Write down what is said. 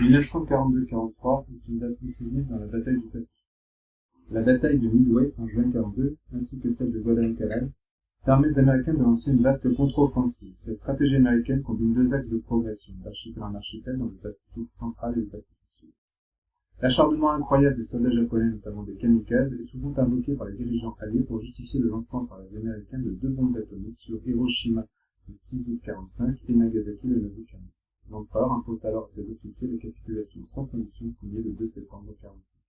1942-43 est une date décisive dans la bataille du Pacifique. La bataille de Midway en juin 42, ainsi que celle de Guadalcanal, permet aux Américains de lancer une vaste contre-offensive. Cette stratégie américaine combine deux axes de progression, d'archipel en archipel dans le Pacifique central et le Pacifique sud. L'acharnement incroyable des soldats japonais, notamment des kamikazes, est souvent invoqué par les dirigeants alliés pour justifier le lancement par les Américains de deux bombes atomiques sur Hiroshima le 6 août 45 et Nagasaki le 9 août 45. L'empereur impose alors à ses officiers les capitulations sans condition signées le 2 septembre 45.